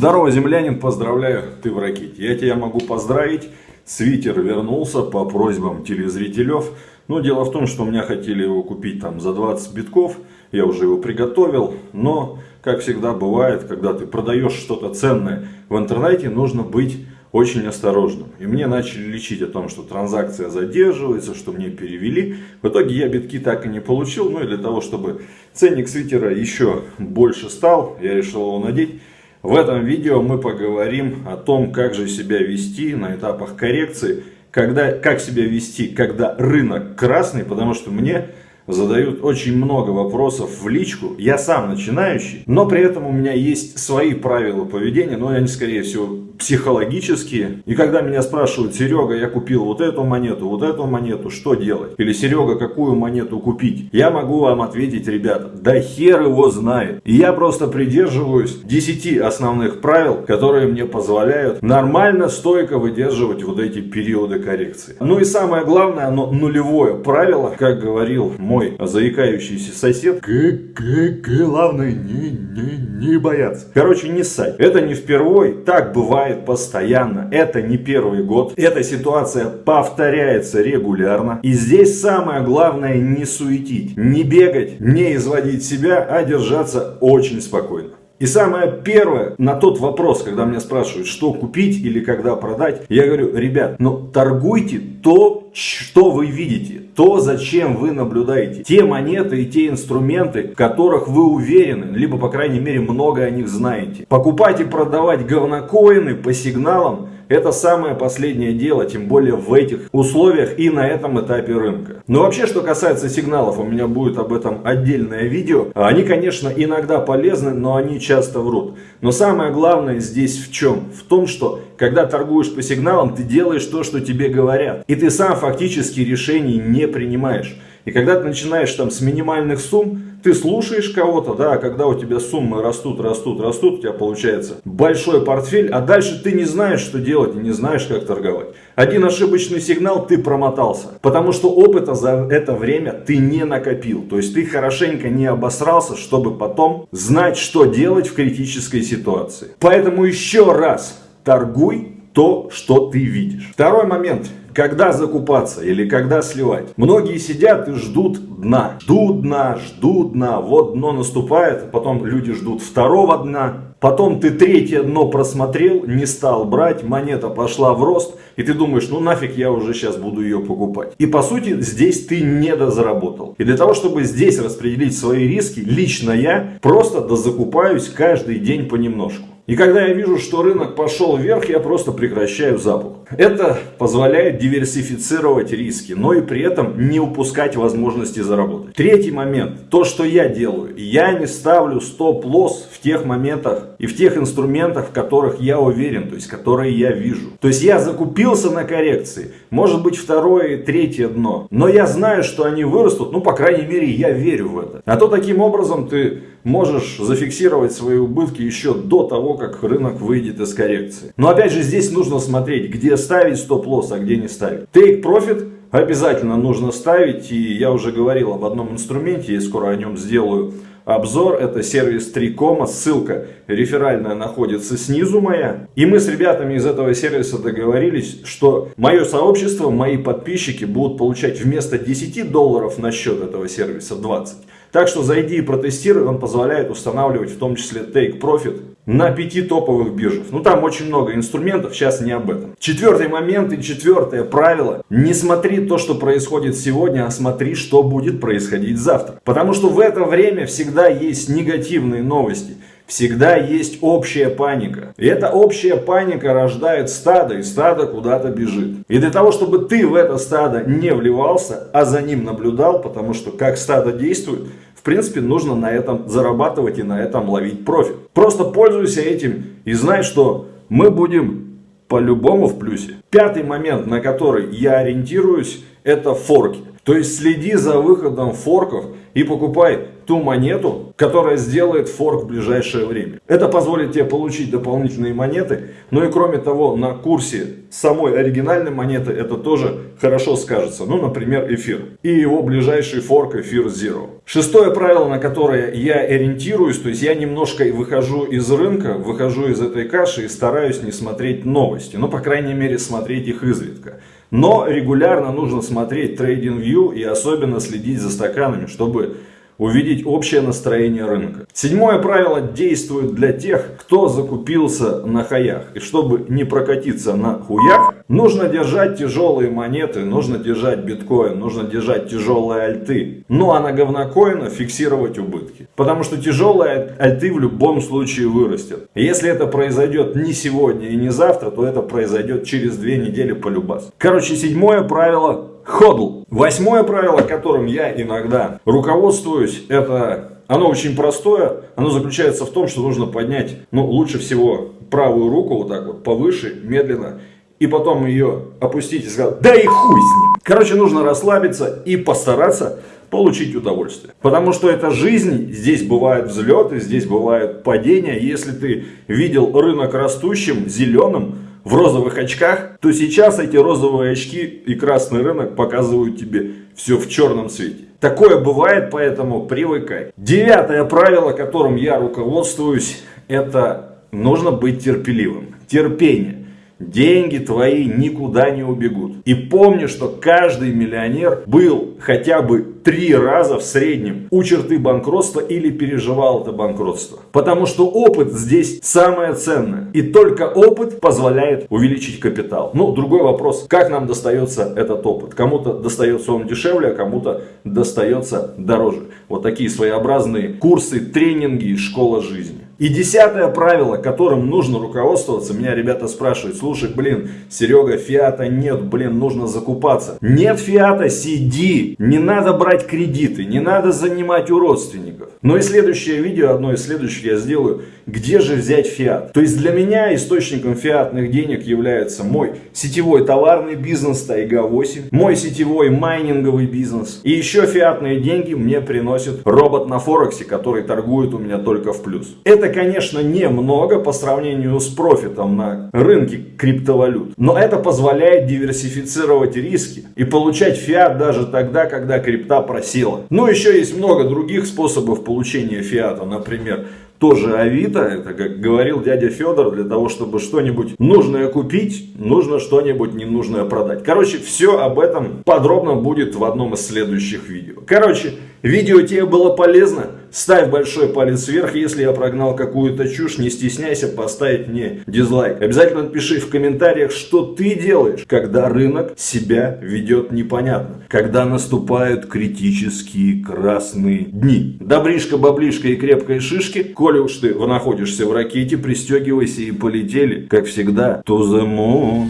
Здорово, землянин, поздравляю, ты в ракете. Я тебя могу поздравить. Свитер вернулся по просьбам телезрителев. Но дело в том, что меня хотели его купить там за 20 битков. Я уже его приготовил. Но, как всегда бывает, когда ты продаешь что-то ценное в интернете, нужно быть очень осторожным. И мне начали лечить о том, что транзакция задерживается, что мне перевели. В итоге я битки так и не получил. Ну и для того, чтобы ценник свитера еще больше стал, я решил его надеть. В этом видео мы поговорим о том, как же себя вести на этапах коррекции, когда, как себя вести, когда рынок красный, потому что мне задают очень много вопросов в личку. Я сам начинающий, но при этом у меня есть свои правила поведения, но они, скорее всего, психологические. И когда меня спрашивают, Серега, я купил вот эту монету, вот эту монету, что делать? Или Серега, какую монету купить? Я могу вам ответить, ребята, да хер его знает. И я просто придерживаюсь 10 основных правил, которые мне позволяют нормально, стойко выдерживать вот эти периоды коррекции. Ну и самое главное, оно нулевое правило, как говорил мой заикающийся сосед. Главное не, не, не бояться. Короче, не ссать. Это не впервой, так бывает бывает постоянно. Это не первый год. Эта ситуация повторяется регулярно. И здесь самое главное не суетить, не бегать, не изводить себя, а держаться очень спокойно. И самое первое, на тот вопрос, когда меня спрашивают, что купить или когда продать, я говорю, ребят, ну торгуйте то, что вы видите, то, зачем вы наблюдаете. Те монеты и те инструменты, в которых вы уверены, либо, по крайней мере, много о них знаете. Покупать и продавать говнокоины по сигналам это самое последнее дело, тем более в этих условиях и на этом этапе рынка. Но вообще, что касается сигналов, у меня будет об этом отдельное видео. Они, конечно, иногда полезны, но они часто врут. Но самое главное здесь в чем? В том, что когда торгуешь по сигналам, ты делаешь то, что тебе говорят. И ты сам фактически решений не принимаешь. И когда ты начинаешь там с минимальных сумм, ты слушаешь кого-то, да, а когда у тебя суммы растут, растут, растут, у тебя получается большой портфель, а дальше ты не знаешь, что делать и не знаешь, как торговать. Один ошибочный сигнал, ты промотался, потому что опыта за это время ты не накопил. То есть ты хорошенько не обосрался, чтобы потом знать, что делать в критической ситуации. Поэтому еще раз, торгуй то, что ты видишь. Второй момент когда закупаться или когда сливать. Многие сидят и ждут дна. Ждут дна, ждут дна. Вот дно наступает, потом люди ждут второго дна. Потом ты третье дно просмотрел, не стал брать, монета пошла в рост, и ты думаешь, ну нафиг я уже сейчас буду ее покупать. И по сути здесь ты не дозаработал. И для того, чтобы здесь распределить свои риски, лично я просто дозакупаюсь каждый день понемножку. И когда я вижу, что рынок пошел вверх, я просто прекращаю запуск. Это позволяет диверсифицировать риски, но и при этом не упускать возможности заработать. Третий момент. То, что я делаю. Я не ставлю стоп-лосс в тех моментах и в тех инструментах, в которых я уверен, то есть которые я вижу. То есть я закупился на коррекции, может быть второе и третье дно, но я знаю, что они вырастут, ну по крайней мере я верю в это. А то таким образом ты можешь зафиксировать свои убытки еще до того, как рынок выйдет из коррекции. Но опять же здесь нужно смотреть, где ставить стоп-лосс, а где не ставить. Take profit обязательно нужно ставить. И я уже говорил об одном инструменте, я скоро о нем сделаю обзор. Это сервис 3 ссылка реферальная находится снизу моя. И мы с ребятами из этого сервиса договорились, что мое сообщество, мои подписчики будут получать вместо 10 долларов на счет этого сервиса 20. Так что зайди и протестируй, он позволяет устанавливать в том числе Take Profit на пяти топовых биржах. Ну там очень много инструментов, сейчас не об этом. Четвертый момент и четвертое правило. Не смотри то, что происходит сегодня, а смотри, что будет происходить завтра. Потому что в это время всегда есть негативные новости. Всегда есть общая паника. И эта общая паника рождает стадо, и стадо куда-то бежит. И для того, чтобы ты в это стадо не вливался, а за ним наблюдал, потому что как стадо действует, в принципе, нужно на этом зарабатывать и на этом ловить профит. Просто пользуйся этим и знай, что мы будем по-любому в плюсе. Пятый момент, на который я ориентируюсь, это форки. То есть следи за выходом форков и покупай ту монету, которая сделает форк в ближайшее время. Это позволит тебе получить дополнительные монеты, но и кроме того, на курсе самой оригинальной монеты это тоже хорошо скажется. Ну, например, эфир. И его ближайший форк эфир Zero. Шестое правило, на которое я ориентируюсь, то есть я немножко выхожу из рынка, выхожу из этой каши и стараюсь не смотреть новости. Ну, по крайней мере, смотреть их изредка. Но регулярно нужно смотреть TradingView и особенно следить за стаканами, чтобы увидеть общее настроение рынка. Седьмое правило действует для тех, кто закупился на хаях. И чтобы не прокатиться на хуях, нужно держать тяжелые монеты, нужно держать биткоин, нужно держать тяжелые альты. Ну а на говнокоина фиксировать убытки. Потому что тяжелые альты в любом случае вырастет. Если это произойдет не сегодня и не завтра, то это произойдет через две недели по любас. Короче, седьмое правило ходл. Восьмое правило, которым я иногда руководствуюсь, это оно очень простое. Оно заключается в том, что нужно поднять, ну, лучше всего правую руку вот так вот повыше, медленно. И потом ее опустить и сказать, да и хуй с ним. Короче, нужно расслабиться и постараться получить удовольствие. Потому что это жизнь, здесь бывают взлеты, здесь бывают падения. Если ты видел рынок растущим, зеленым, в розовых очках, то сейчас эти розовые очки и красный рынок показывают тебе все в черном цвете. Такое бывает, поэтому привыкай. Девятое правило, которым я руководствуюсь, это нужно быть терпеливым. Терпение. Деньги твои никуда не убегут. И помни, что каждый миллионер был хотя бы три раза в среднем у черты банкротства или переживал это банкротство. Потому что опыт здесь самое ценное. И только опыт позволяет увеличить капитал. Ну, другой вопрос, как нам достается этот опыт? Кому-то достается он дешевле, а кому-то достается дороже. Вот такие своеобразные курсы, тренинги, школа жизни. И десятое правило, которым нужно руководствоваться, меня ребята спрашивают, слушай, блин, Серега, фиата нет, блин, нужно закупаться. Нет фиата, сиди, не надо брать кредиты, не надо занимать у родственников. Но и следующее видео, одно из следующих я сделаю, где же взять фиат. То есть для меня источником фиатных денег является мой сетевой товарный бизнес Тайга 8, мой сетевой майнинговый бизнес. И еще фиатные деньги мне приносит робот на Форексе, который торгует у меня только в плюс. Это конечно, немного по сравнению с профитом на рынке криптовалют. Но это позволяет диверсифицировать риски и получать фиат даже тогда, когда крипта просела. Ну, еще есть много других способов получения фиата. Например, тоже Авито, это как говорил дядя Федор, для того, чтобы что-нибудь нужное купить, нужно что-нибудь ненужное продать. Короче, все об этом подробно будет в одном из следующих видео. Короче, видео тебе было полезно? Ставь большой палец вверх, если я прогнал какую-то чушь, не стесняйся поставить мне дизлайк. Обязательно напиши в комментариях, что ты делаешь, когда рынок себя ведет непонятно. Когда наступают критические красные дни. Добришка, баблишка и крепкой шишки, коли уж ты находишься в ракете, пристегивайся и полетели, как всегда, to the moon.